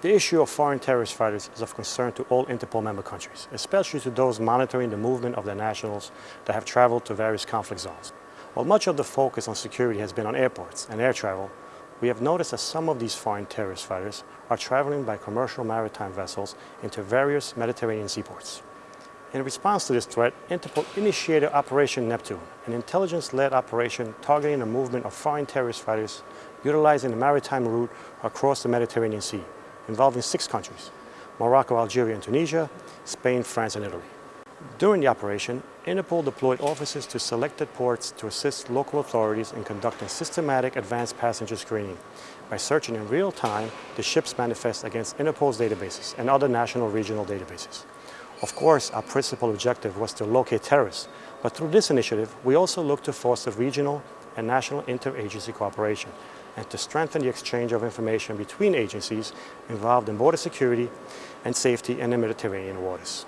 The issue of foreign terrorist fighters is of concern to all Interpol member countries, especially to those monitoring the movement of their nationals that have traveled to various conflict zones. While much of the focus on security has been on airports and air travel, we have noticed that some of these foreign terrorist fighters are traveling by commercial maritime vessels into various Mediterranean seaports. In response to this threat, Interpol initiated Operation Neptune, an intelligence-led operation targeting the movement of foreign terrorist fighters utilizing the maritime route across the Mediterranean Sea involving six countries, Morocco, Algeria, and Tunisia, Spain, France, and Italy. During the operation, Interpol deployed officers to selected ports to assist local authorities in conducting systematic advanced passenger screening by searching in real time the ship's manifest against Interpol's databases and other national regional databases. Of course, our principal objective was to locate terrorists, but through this initiative, we also looked to foster regional and national interagency cooperation and to strengthen the exchange of information between agencies involved in border security and safety in the Mediterranean waters.